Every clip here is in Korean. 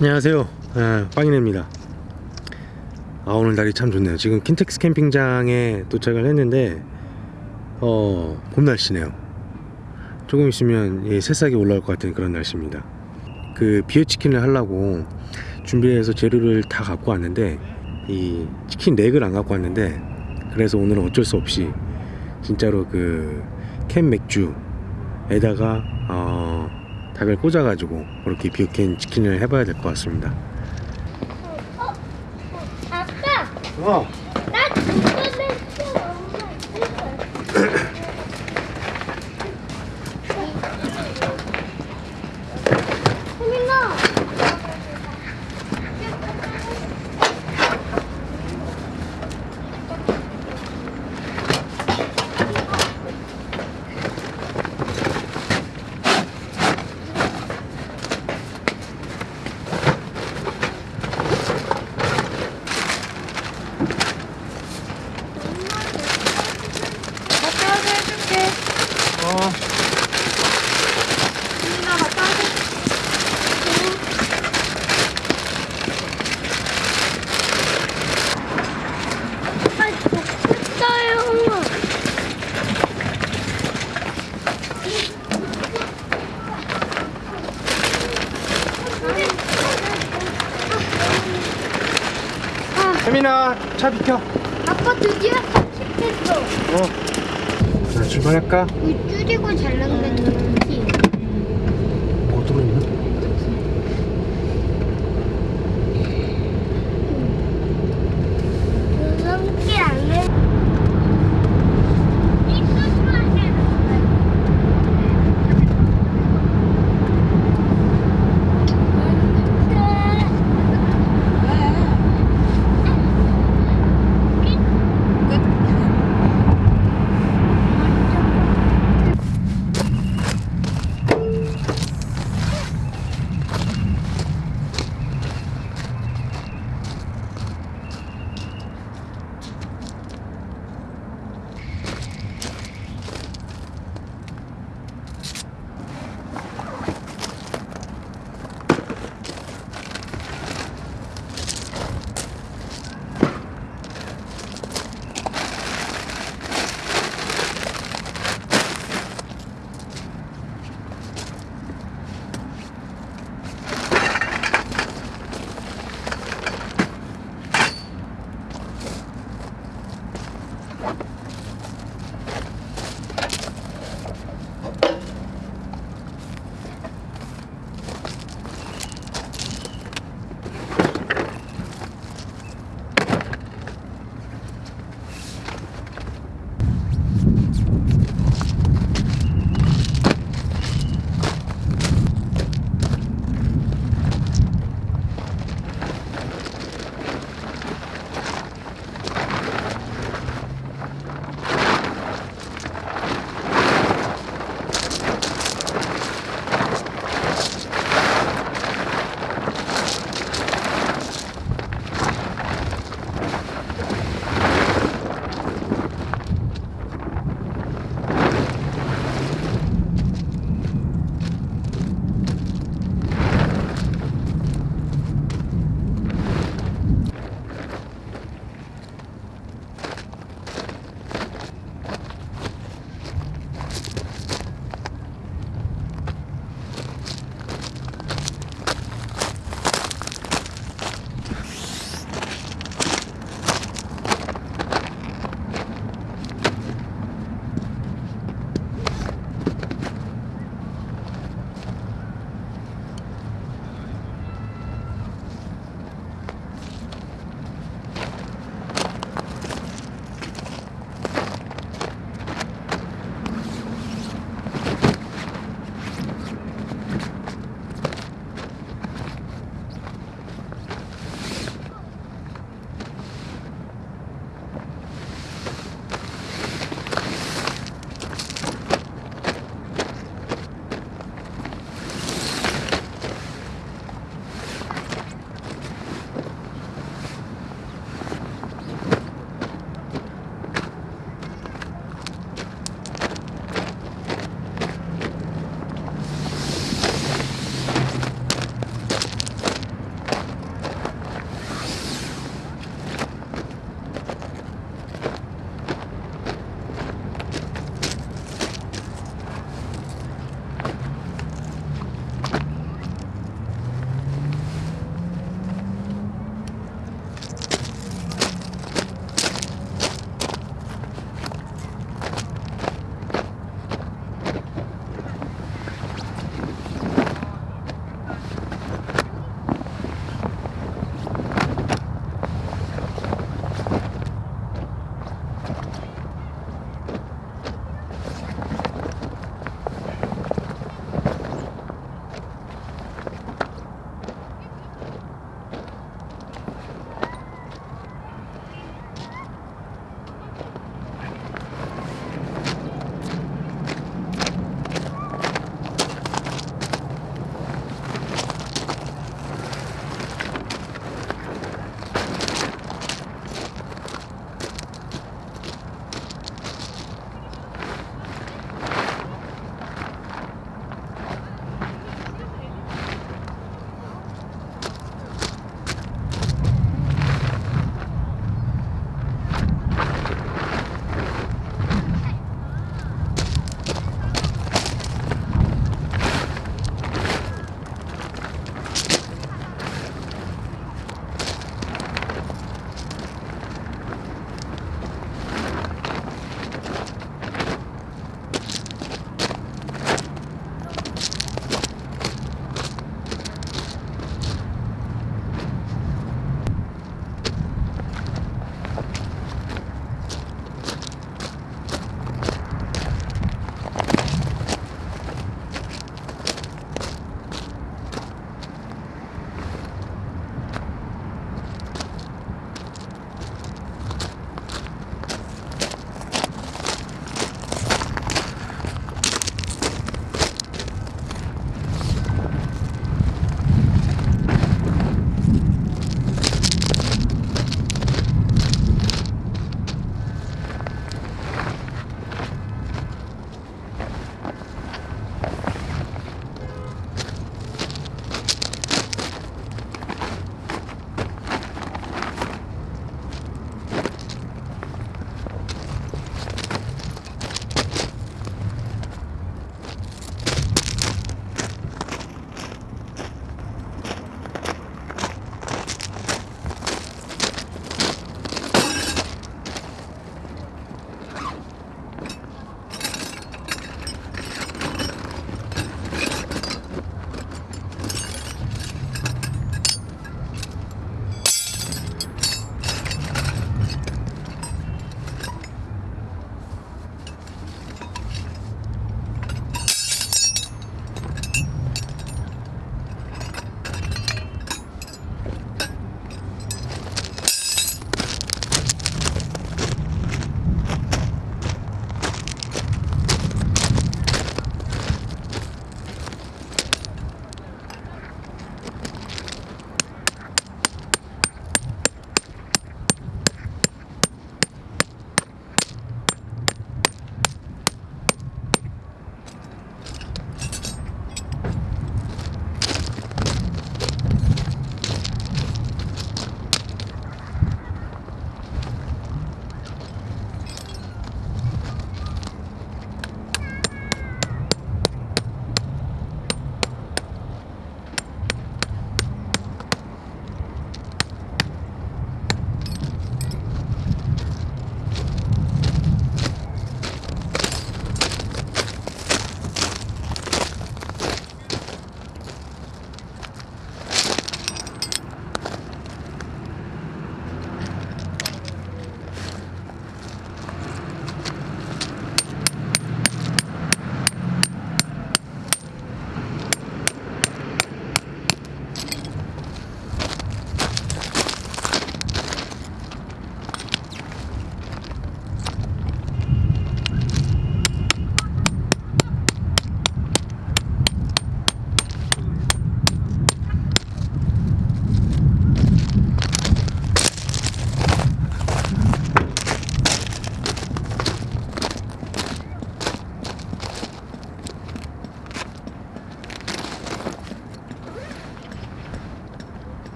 안녕하세요. 아, 빵이네입니다. 아 오늘 날이 참 좋네요. 지금 킨텍스 캠핑장에 도착을 했는데 어 봄날씨네요. 조금 있으면 예, 새싹이 올라올 것 같은 그런 날씨입니다. 그 비어치킨을 하려고 준비해서 재료를 다 갖고 왔는데 이 치킨 렉을 안 갖고 왔는데 그래서 오늘은 어쩔 수 없이 진짜로 그 캔 맥주에다가 어, 닭을 꽂아가지고 그렇게 비어캔 치킨을 해봐야 될 것 같습니다. 아빠, 어.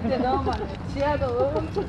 그때 너무. 지하도 엄청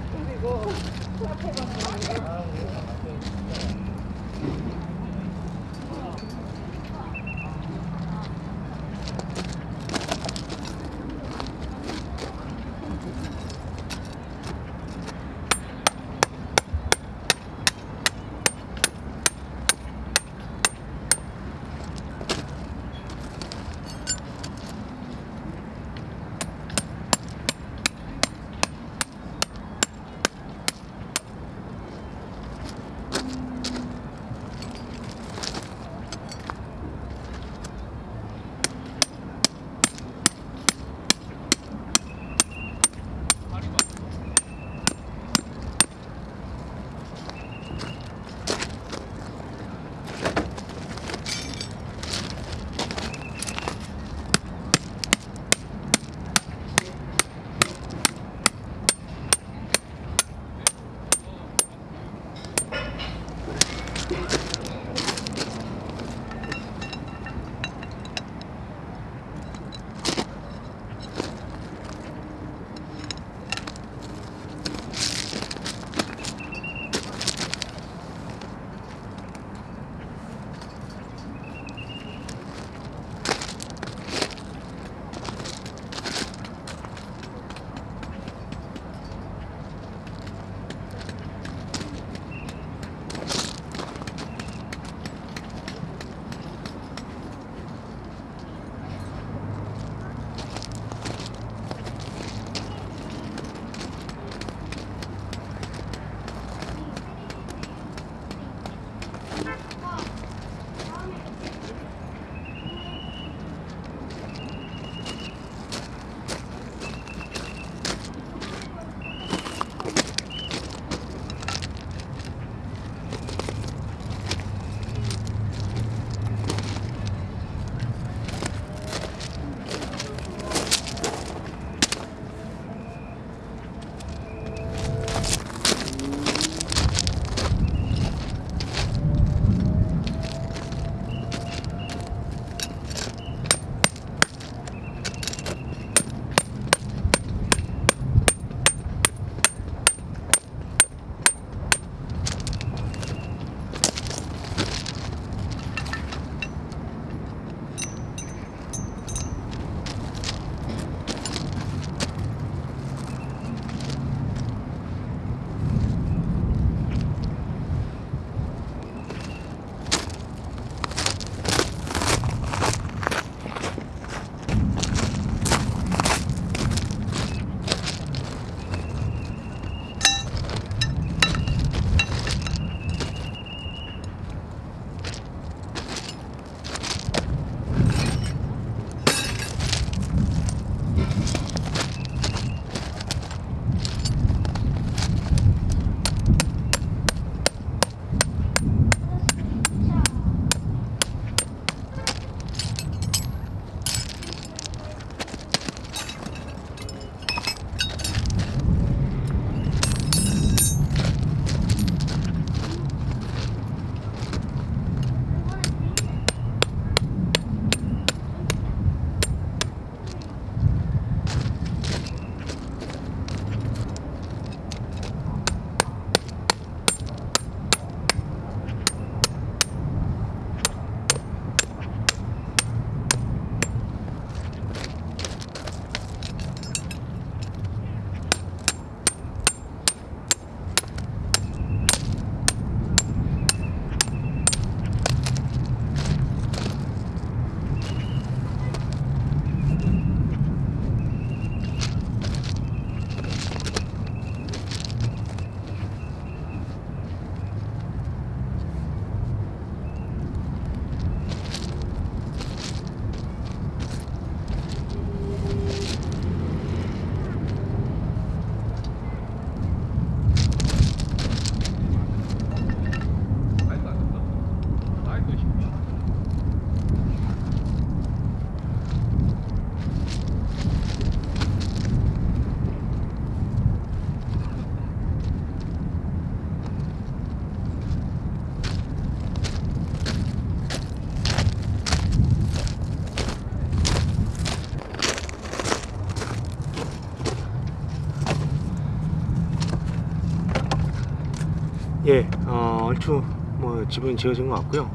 얼추 뭐 집은 지어진 것 같고요.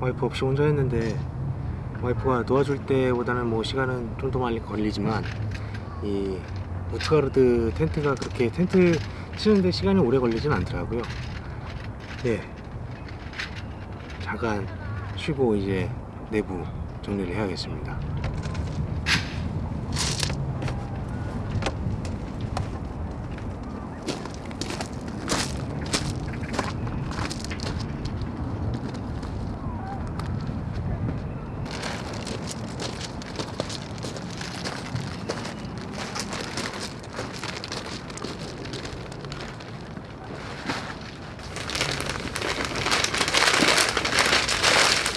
와이프 없이 혼자 했는데 와이프가 도와줄 때보다는 뭐 시간은 좀 더 많이 걸리지만 이 우트가르드 텐트가 그렇게 텐트 치는데 시간이 오래 걸리진 않더라고요. 예, 잠깐 쉬고 이제 내부 정리를 해야겠습니다.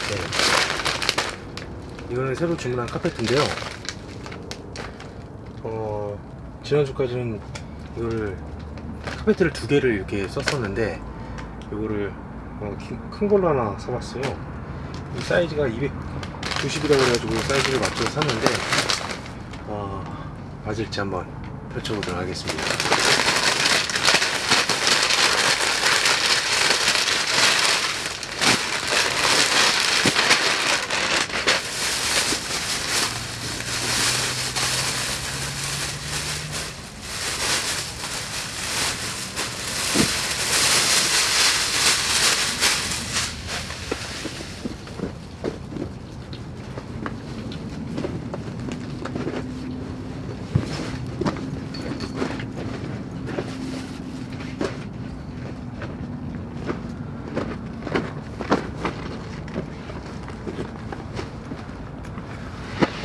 네. 이거는 새로 주문한 카페트인데요. 어, 지난주까지는 이거를 카페트를 두 개를 이렇게 썼었는데 이거를 어, 키- 큰 걸로 하나 사봤어요. 이 사이즈가 290이라고 그래가지고 사이즈를 맞춰서 샀는데 어, 맞을지 한번 펼쳐보도록 하겠습니다.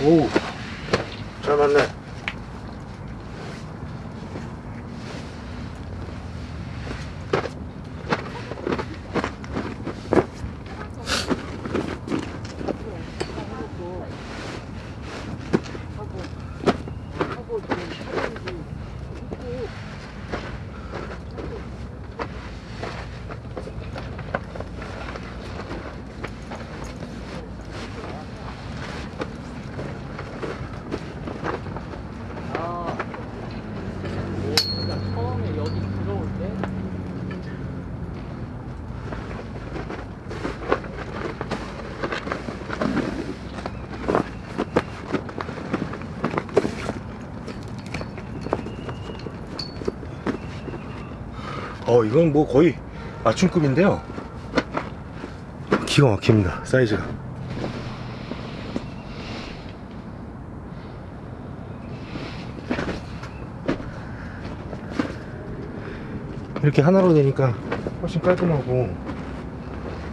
오, 잘 맞네. 처음에 여기 들어올 때 어, 이건 뭐 거의 맞춤급인데요. 기가 막힙니다. 사이즈가. 이렇게 하나로 되니까 훨씬 깔끔하고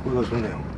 보기가 좋네요.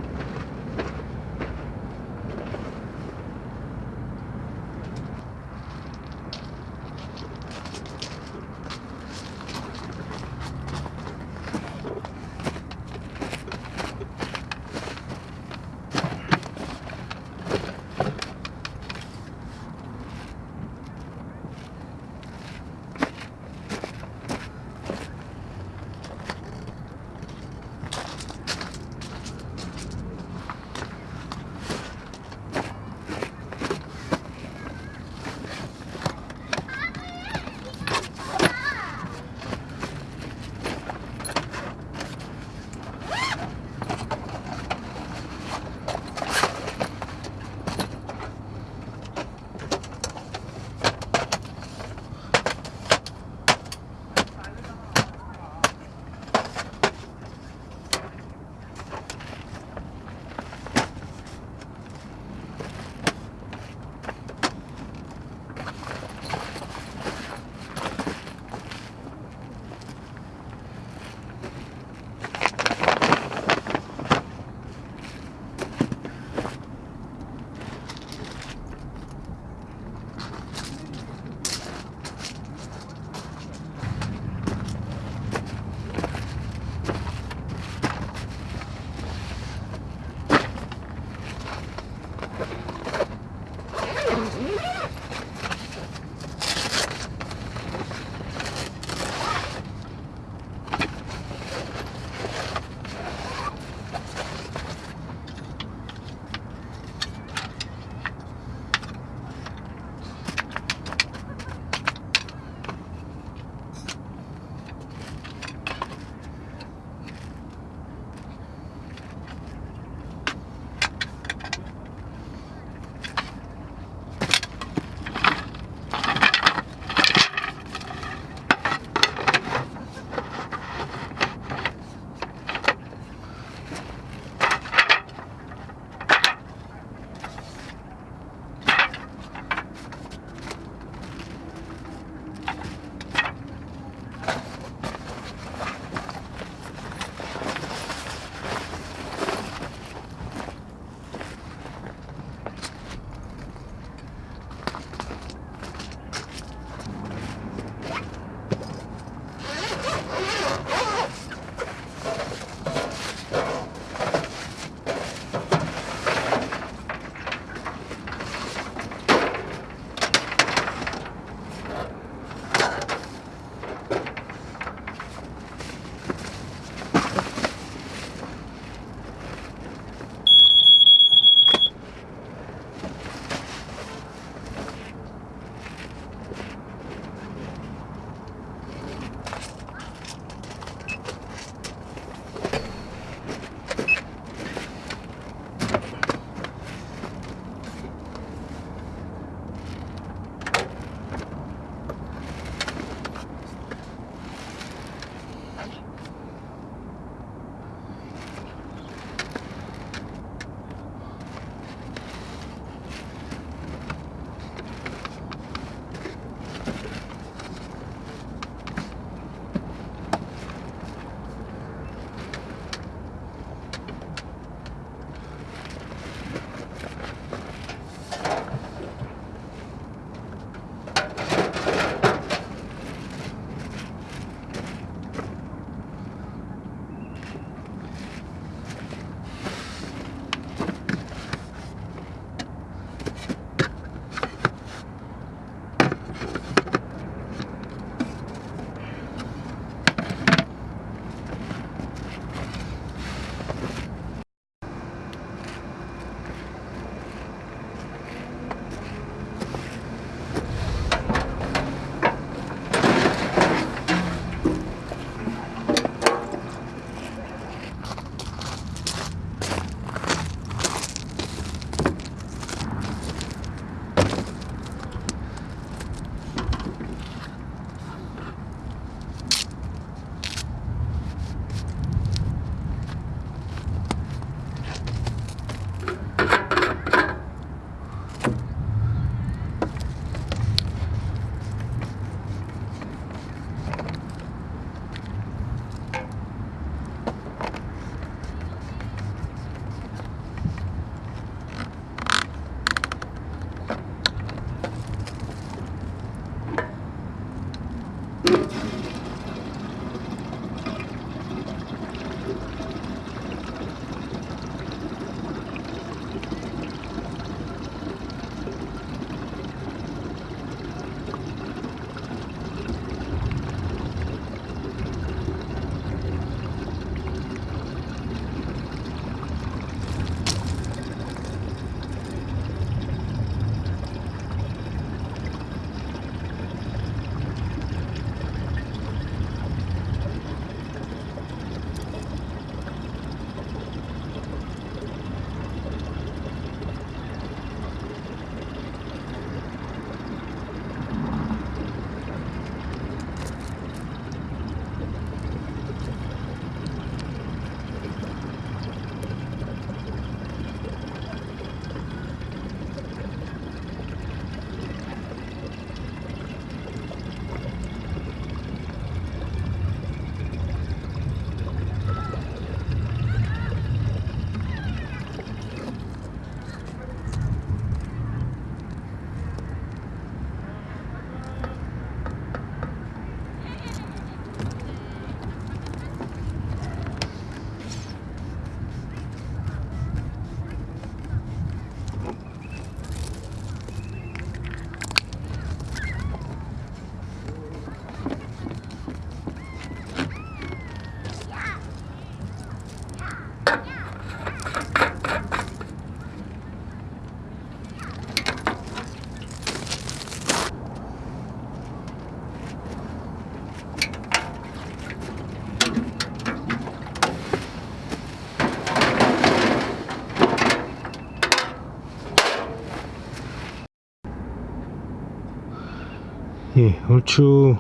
예, 얼추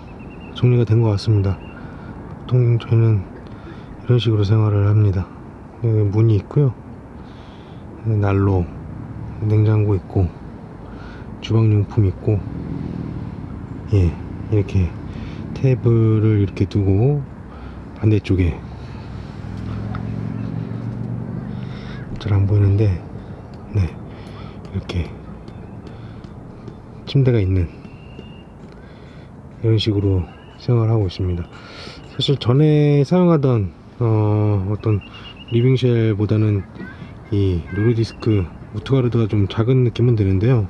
정리가 된 것 같습니다. 보통 저희는 이런 식으로 생활을 합니다. 여기 문이 있고요. 난로, 냉장고 있고, 주방용품 있고, 예, 이렇게 테이블을 이렇게 두고 반대쪽에 잘 안 보이는데, 네, 이렇게 침대가 있는 이런 식으로 생활 하고 있습니다. 사실 전에 사용하던 어, 어떤 living shell 보다는 이 노르디스크 우트가르드가 좀 작은 느낌은 드는데요.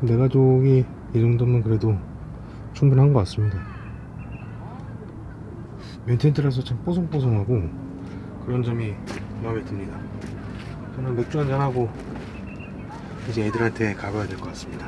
네 가족이 이 정도면 그래도 충분한 것 같습니다. 면텐트라서 참 뽀송뽀송하고 그런 점이 마음에 듭니다. 저는 맥주 한잔 하고 이제 애들한테 가봐야 될 것 같습니다.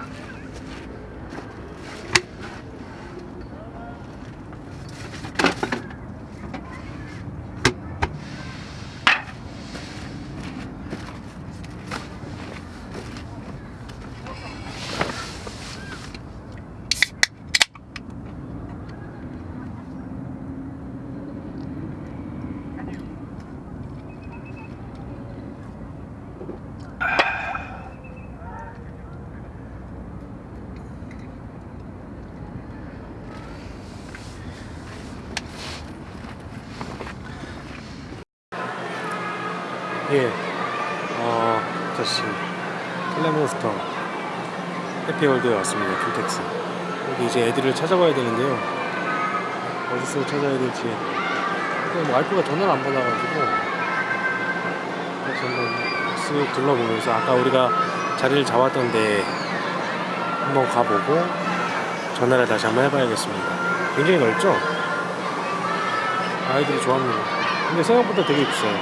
예, 어, 다시 텔레몬스터 해피월드에 왔습니다. 킨텍스. 여기 이제 애들을 찾아봐야 되는데요. 어디서 찾아야 될지. 근데 뭐 와이프가 전화를 안 받아가지고 그래서 한번 쓱 둘러보면서 아까 우리가 자리를 잡았던 데 한번 가보고 전화를 다시 한번 해봐야겠습니다. 굉장히 넓죠? 아이들이 좋아합니다. 근데 생각보다 되게 비싸요.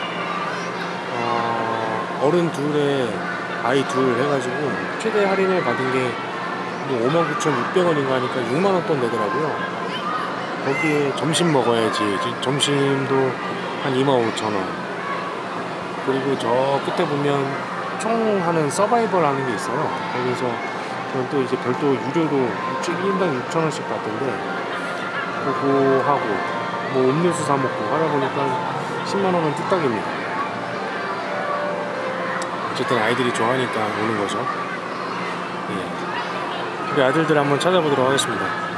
어, 어른 둘에 아이 둘 해가지고 최대 할인을 받은 게뭐 59,600원인가 하니까 6만원 돈 내더라고요. 거기에 점심 먹어야지. 지- 점심도 한 25,000원. 그리고 저 끝에 보면 총 하는 서바이벌 하는 게 있어요. 거기서 저는 또 이제 별도 유료로 1인당 6,000원씩 받던데 그거 하고 뭐 음료수 사 먹고 하다 보니까 10만 원은 뚝딱입니다. 어쨌든 아이들이 좋아하니까 오는 거죠. 예. 우리 아들들 한번 찾아보도록 하겠습니다.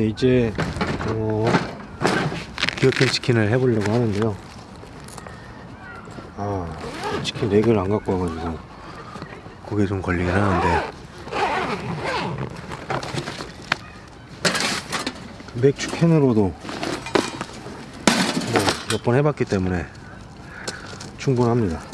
예, 이제 어, 기어캔 치킨을 해보려고 하는데요. 아, 치킨 4개를 안 갖고 와가지고 그게 좀 걸리긴 하는데 맥주 캔으로도 뭐몇번 해봤기 때문에 충분합니다.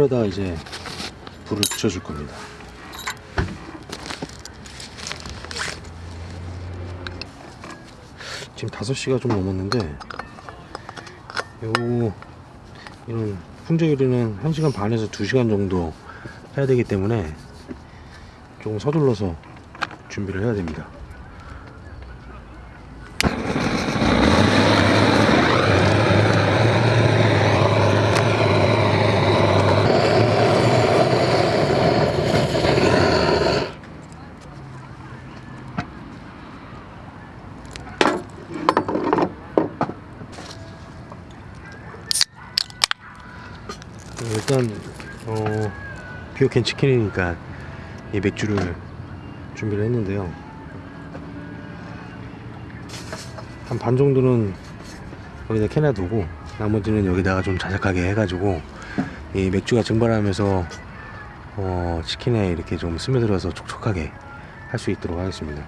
콜에다 이제 불을 붙여줄 겁니다. 지금 5시가 좀 넘었는데 요 이런 훈제 요리는 1시간 반에서 2시간 정도 해야 되기 때문에 조금 서둘러서 준비를 해야 됩니다. 일단 어 비오캔 치킨이니까 이 맥주를 준비를 했는데요. 한 반 정도는 여기다 캔에 두고 나머지는 여기다가 좀 자작하게 해가지고 이 맥주가 증발하면서 어 치킨에 이렇게 좀 스며들어서 촉촉하게 할 수 있도록 하겠습니다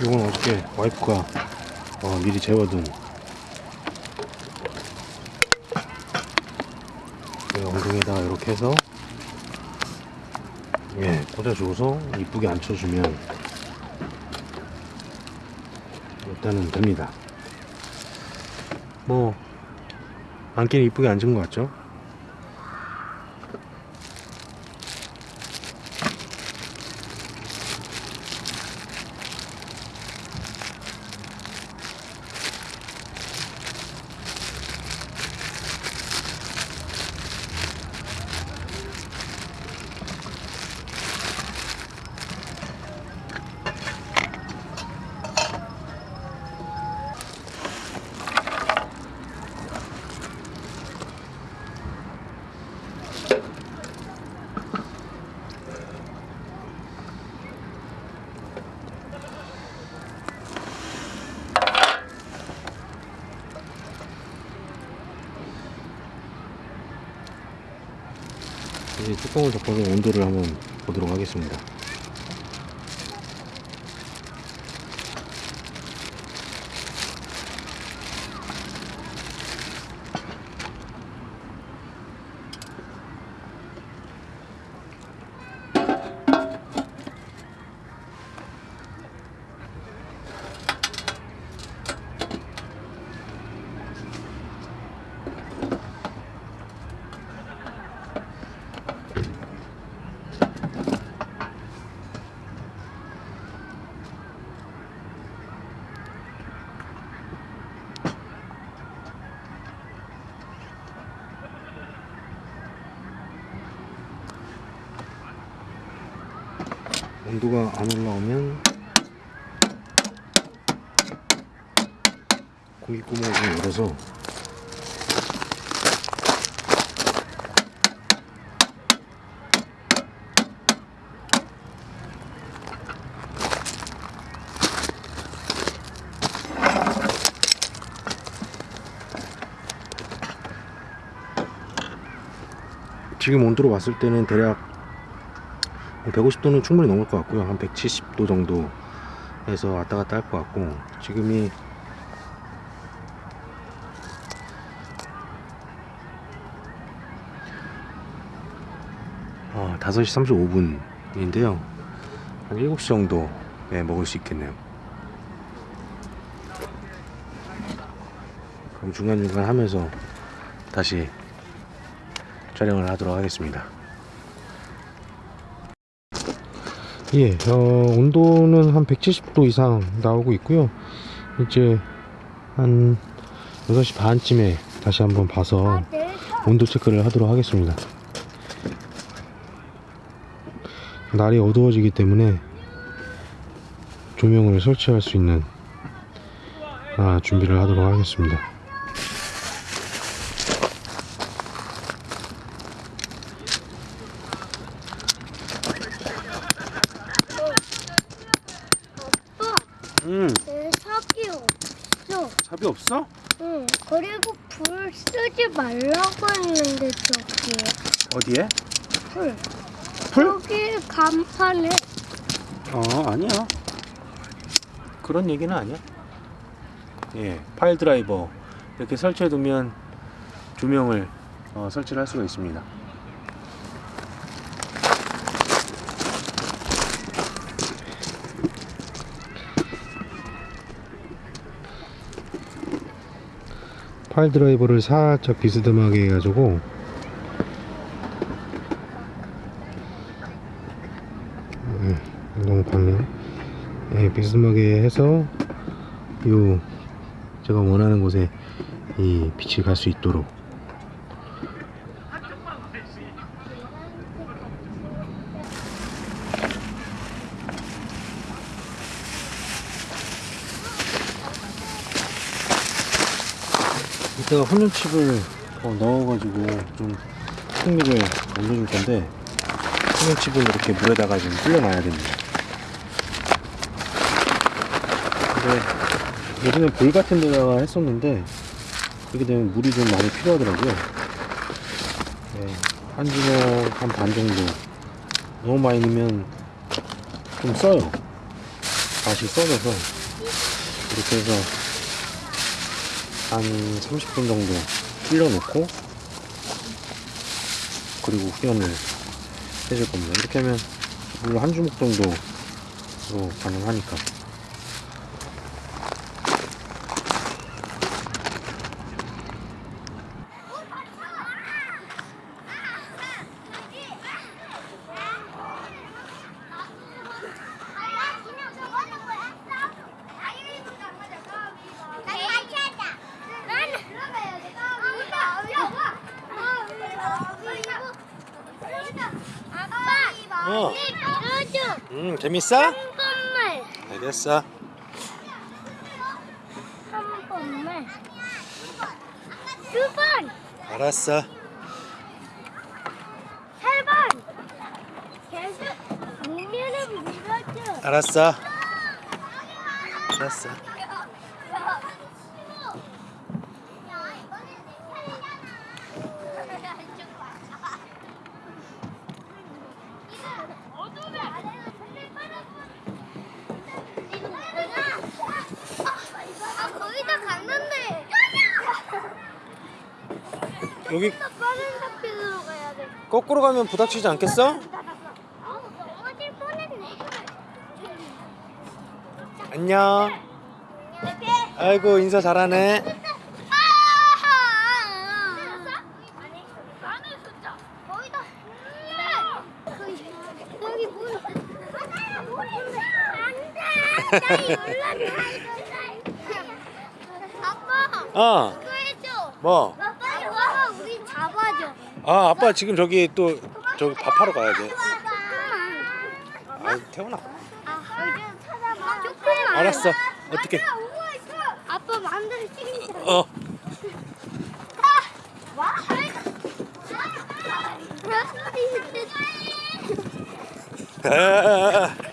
이건 어저께 와이프가 어, 미리 재워둔 이 엉덩이에다가 이렇게 해서 예 꽂아주고서 이쁘게 앉혀주면 일단은 됩니다 뭐 앉기는 이쁘게 앉은 것 같죠? 뚜껑을 덮어서 온도를 한번 보도록 하겠습니다. 온도가 안 올라오면 고기 구멍을 좀 열어서 지금 온도로 봤을 때는 대략 150도는 충분히 넘을 것 같고요. 한 170도 정도 에서 왔다 갔다 할 것 같고 지금이 어, 5시 35분인데요. 한 7시 정도에 먹을 수 있겠네요. 그럼 중간중간 하면서 다시 촬영을 하도록 하겠습니다 예, 어, 온도는 한 170도 이상 나오고 있고요. 이제 한 6시 반쯤에 다시 한번 봐서 온도 체크를 하도록 하겠습니다. 날이 어두워지기 때문에 조명을 설치할 수 있는 아, 준비를 하도록 하겠습니다. 삽이 없어? 응. 그리고 불 쓰지 말라고 했는데 저기에 어디에? 불. 풀? 여기 간판에 어 아니야 그런 얘기는 아니야 예 파일 드라이버 이렇게 설치해 두면 조명을 어, 설치를 할 수가 있습니다 파일 드라이버를 살짝 비스듬하게 해가지고 음, 너무 밝네 예, 비스듬하게 해서 요 제가 원하는 곳에 이 빛이 갈 수 있도록 이따가 훈연칩을 어, 넣어가지고 좀 풍미를 올려줄 건데 훈연칩을 이렇게 물에다가 좀 불려놔야 됩니다. 근데 예전에 볼 같은 데다가 했었는데 그렇게 되면 물이 좀 많이 필요하더라고요. 네, 한 주먹 한 반 정도 너무 많이 넣으면 좀 써요. 맛이 써져서 이렇게 해서 한 30분 정도 불려놓고 그리고 후연을 해줄 겁니다. 이렇게 하면 물한 주먹 정도로 가능하니까. 아빠, 어. 밀어줘. 음 재밌어? 한 번만, 알겠어. 한 번만. 두 번, 알았어. 세 번. 계속 밀면은 밀어줘. 알았어. 알았어. 아, 거의 다 갔는데. 여기 더 빠른 스피드로 가야 돼. 거꾸로 가면 부닥치지 않겠어? 안녕. 아이고 인사 잘하네. 아빠, 어. 뭐? 아 아빠 지금 저기 또 저기 밥하러 가야 돼. 아 태훈아. 아. 조금만. 알았어. 어떻게? 아빠 마음대로 찍는 어. 와? 아,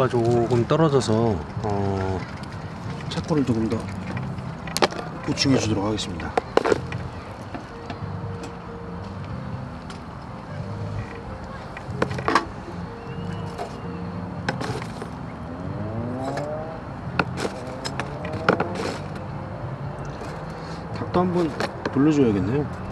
온도가 조금 떨어져서 어, 차코를 조금 더 보충해 주도록 하겠습니다. 닭도 한번 돌려줘야겠네요.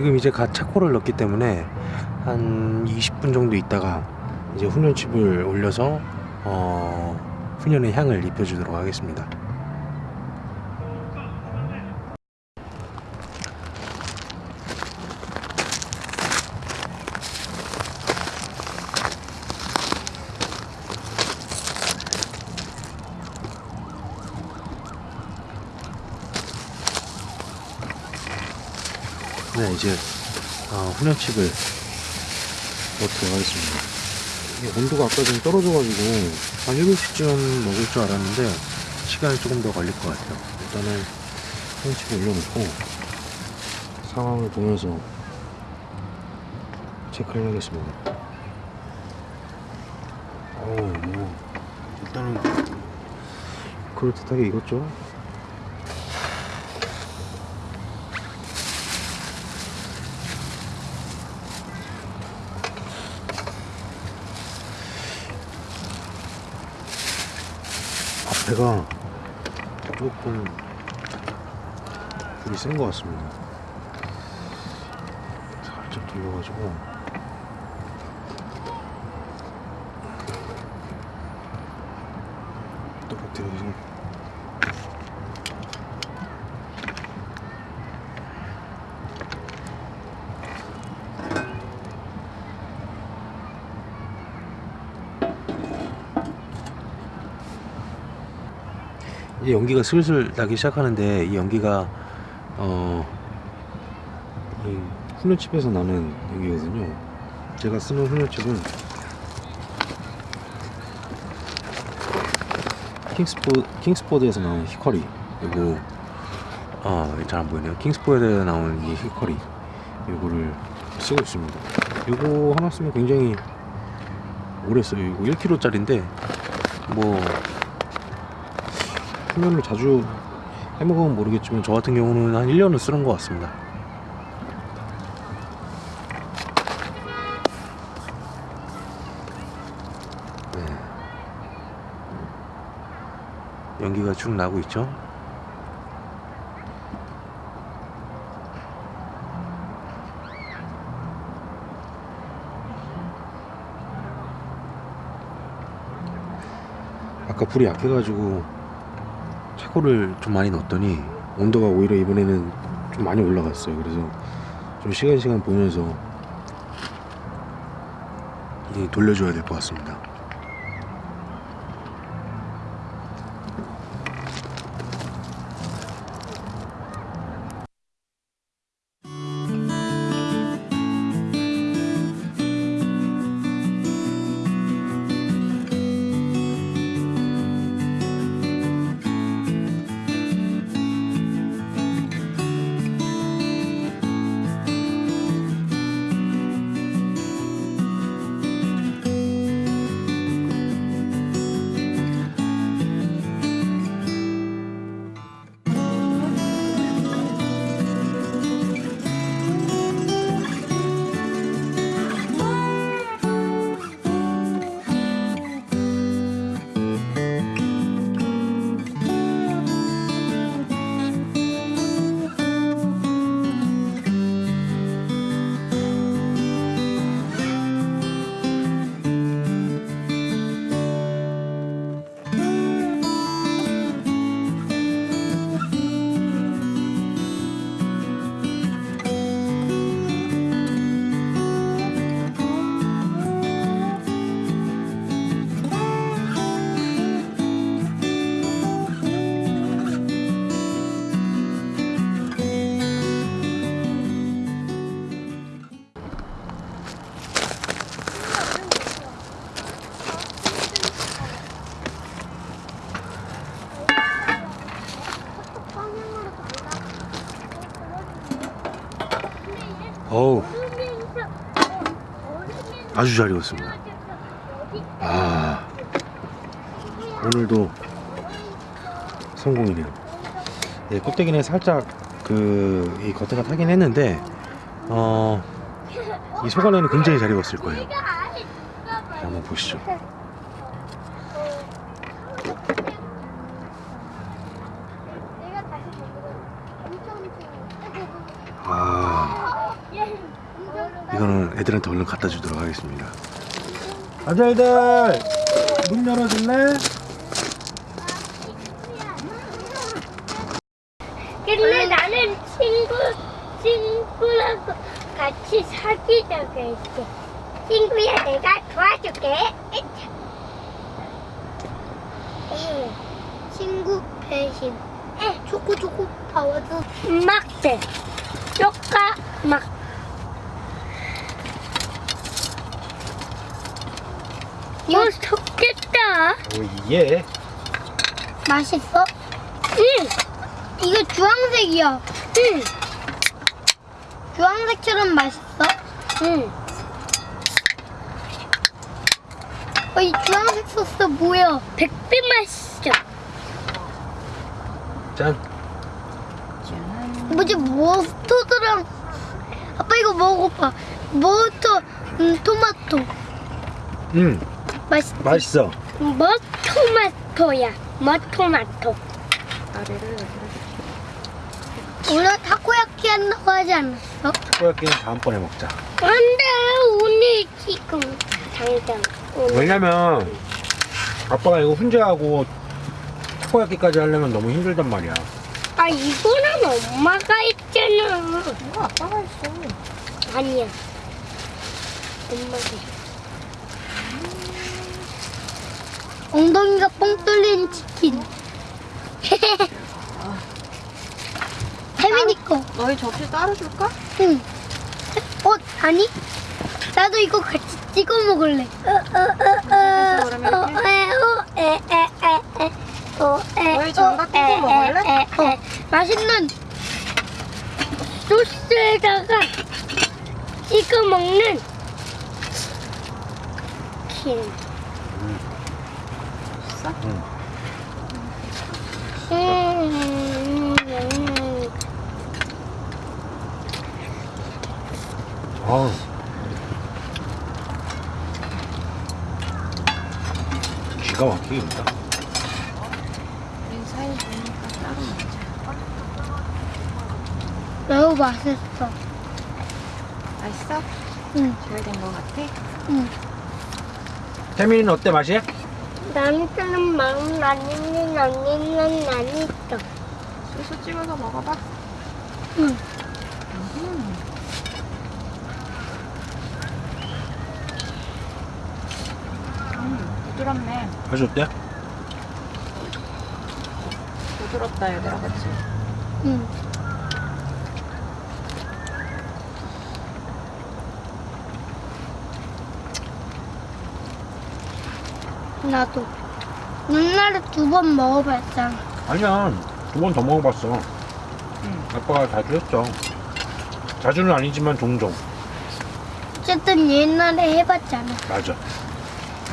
지금 이제 갓 차코를 넣기 때문에 한 20분 정도 있다가 이제 훈연칩을 올려서 어, 훈연의 향을 입혀주도록 하겠습니다. 네, 이제 어, 훈연칩을 넣도록 하겠습니다. 온도가 아까 좀 떨어져가지고 한 7시쯤 먹을 줄 알았는데 시간이 조금 더 걸릴 것 같아요. 일단은 훈연칩을 올려놓고 상황을 보면서 체크를 하겠습니다. 어우, 뭐 일단은 그럴듯하게 익었죠? 앞에가 조금 불이 센 것 같습니다. 살짝 돌려가지고 똑같아서 이제 연기가 슬슬 나기 시작하는데 이 연기가 어, 이 훈련칩에서 나는 연기거든요. 제가 쓰는 훈련칩은 킹스포, 킹스포드에서 나온 히커리 그리고 아, 잘 안 보이네요. 킹스포드에서 나온 이 히커리 이거를 쓰고 있습니다. 이거 하나 쓰면 굉장히 오래 써요. 이거 1kg짜리인데 뭐 훈련을 자주 해먹으면 모르겠지만 저 같은 경우는 한 1년을 쓰는 것 같습니다 네. 연기가 쭉 나고 있죠 아까 불이 약해가지고 차고를 좀 많이 넣었더니 온도가 오히려 이번에는 좀 많이 올라갔어요. 그래서 좀 시간 시간 보면서 이 돌려줘야 될 것 같습니다. 아주 잘 익었습니다. 아 오늘도 성공이네요 네, 껍데기는 살짝 그 이 겉에가 타긴 했는데 어 이 속안에는 굉장히 잘 익었을 거예요. 자, 한번 보시죠. 아 이거는 애들한테 얼른 갖다 주도록 하겠습니다 아들들 문 열어줄래? 근데 나는 친구 친구라고 같이 사귀자고 했지. 친구야 내가 도와줄게. 에, 친구 배신. 에 초코 초코 파워도 막대. 쪼까 막. 이거 좋겠다. 오 예 맛있어? 응. 이거 주황색이야. 응. 주황색처럼 맛있어? 응. 어, 이 주황색 소스 뭐야? 백빛 맛있어. 짠 뭐지 머스터드랑 아빠 이거 먹어봐. 머스터 음, 토마토 음, 맛있. 맛있어 머 토마토야. 머토마토. 아래를 오늘 타코야키 한다고 하지 않았어? 타코야끼는 다음번에 먹자 안 돼 오늘 지금 당장 오늘 왜냐면 아빠가 이거 혼자 하고 타코야끼까지 하려면 너무 힘들단 말이야 아 이거는 엄마가 했잖아 이거 아빠가 했어. 아니야 엄마가 했어. 엉덩이가 뻥 뚫린 치킨 혜민이 거 너희 접시 따로 줄까? 응. 어 아니 나도 이거 같이 찍어 먹을래 너희 장갑 끼고 먹을래? 어, 맛있는 소스에다가 찍어 먹는 킨. 음, 음. 아우 기가 막히게 있다 따로 먹자. 매우 맛있어. 맛있어? 응, 잘된거 같아? 응. 태민이는 어때 맛이? 남편은 마음 아니는 언니는 아니죠. 소스 찍어서 먹어봐. 응. 음, 부드럽네. 맛이 어때? 부드럽다 얘들아, 그치? 응. 나도 옛날에 두 번 먹어봤잖아. 아니야 두 번 더 먹어봤어 응. 아빠가 자주 했죠 자주는 아니지만 종종 어쨌든 옛날에 해봤잖아. 맞아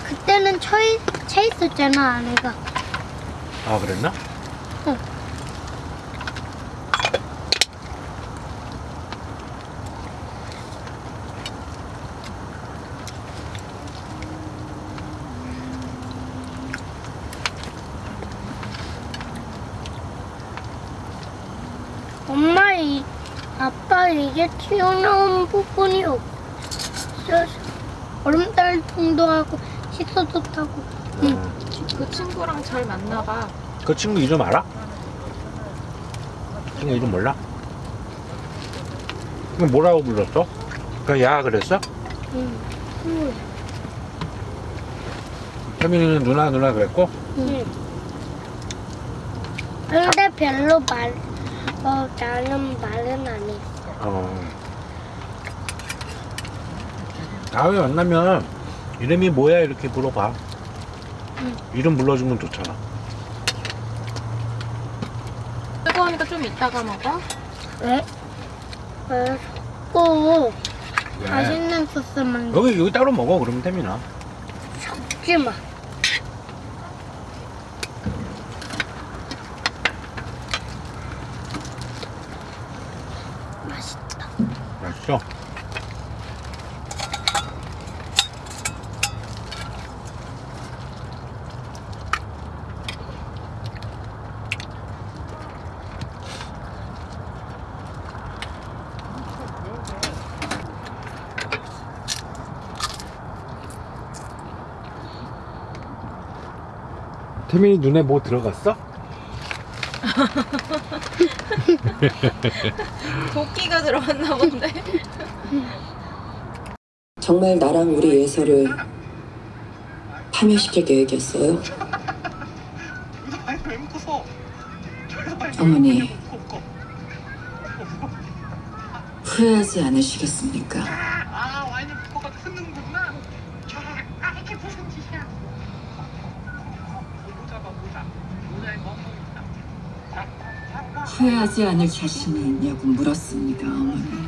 그때는 처해, 차 있었잖아 아내가. 아 그랬나? 응. 엄마 이 아빠 이게 튀어나온 부분이 없어서 얼음달통도 하고 식소도 타고 응. 어. 그 친구랑 잘 맞나봐. 그 친구 이름 알아? 친구 이름 몰라? 그럼 뭐라고 불렀어? 그냥 야 그랬어? 응. 응. 태민이는 누나 누나 그랬고 응. 근데 별로 말, 어, 나는 말은 안 했어. 어. 다음에 만나면 이름이 뭐야 이렇게 물어봐 응. 이름 불러주면 좋잖아 뜨거우니까 좀 이따가 먹어. 왜? 왜? 먹고 맛있는 소스 만 여기 여기 따로 먹어 그러면 태민아. 먹지 마. 태민이 눈에 뭐 들어갔어? 도끼가 들어갔나 본데. 정말 나랑 우리 예서를 파멸시킬 계획이었어요? 어머니 후회하지 않으시겠습니까? 후회하지 않을 자신이 있냐고 물었습니다 어머니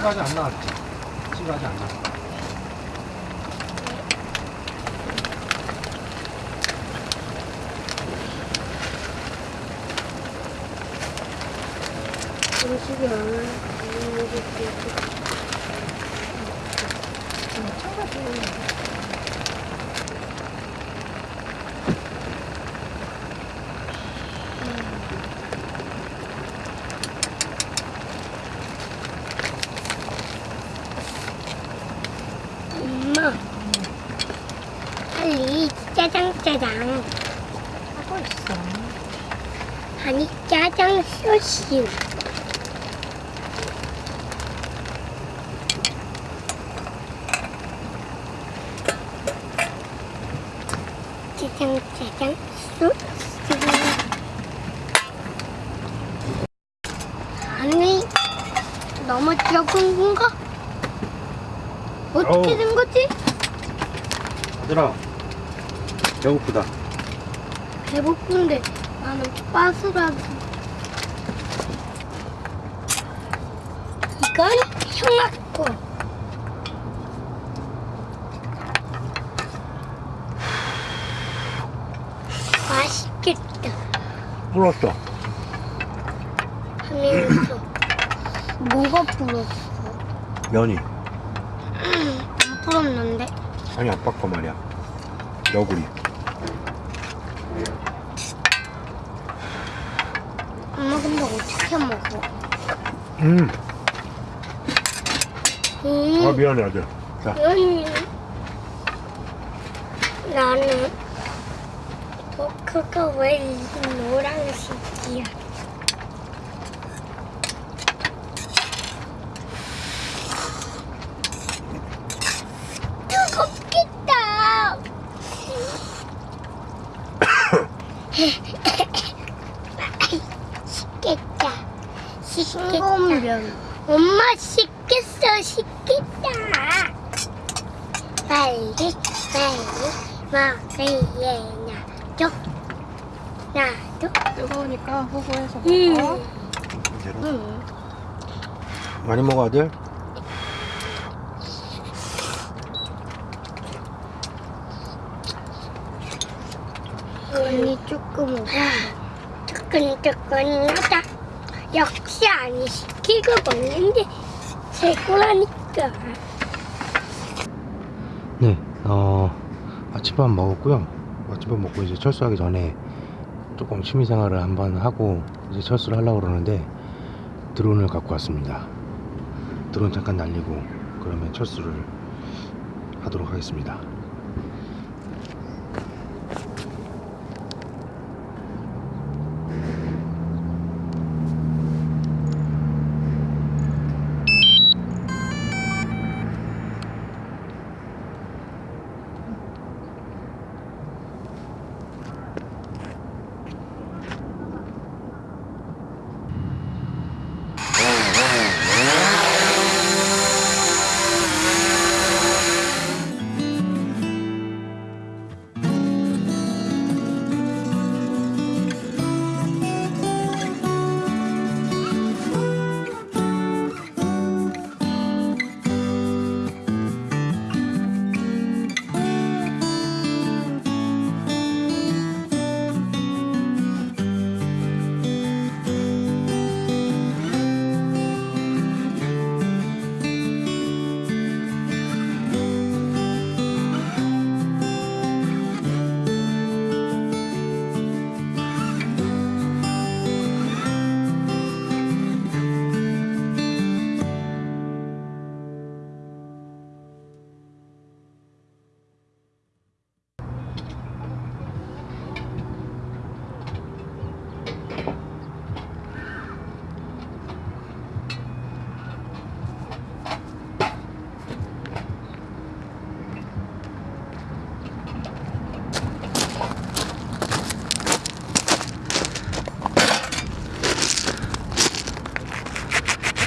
친구 아직 안 나왔지? 친구 아직 안 나왔어. 음식이 많아. 엄마, 빨리 짜장 짜장 하고 있어. 아니 짜장 소스. 짜장 짜장 소스. 아니 너무 적은 건가? 어떻게 어우. 된 거지? 얘들아, 배고프다. 배고픈데 나는 빠스라서 거 맛있겠다 불었어. 하면서 뭐가 불었어? 면이. 안 불었는데 아니, 아빠 거 말이야. 너구리. 엄마 근데 어떻게 먹어? 음, 음. 아, 미안해, 아들. 자, 음, 나는 도크가 왜 이 노란색이야? 뜨겁겠다. 식겠다. 식겠다. 엄마 식겠어, 식겠다. 빨리 빨리 먹을래 나도 나도 뜨거우니까 호호해서 먹어. 음. 응. 많이 먹어, 아들. 언니 조금 먹어 뜨끈뜨끈 하다 역시 아니 시키고 먹는 게 최고라니까 네, 어, 아침밥 먹었고요. 아침밥 먹고 이제 철수하기 전에 조금 취미생활을 한번 하고 이제 철수를 하려고 그러는데 드론을 갖고 왔습니다. 드론 잠깐 날리고 그러면 철수를 하도록 하겠습니다.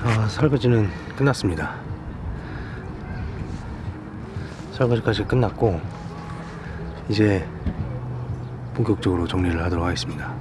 아, 설거지는 끝났습니다. 설거지까지 끝났고 이제 본격적으로 정리를 하도록 하겠습니다.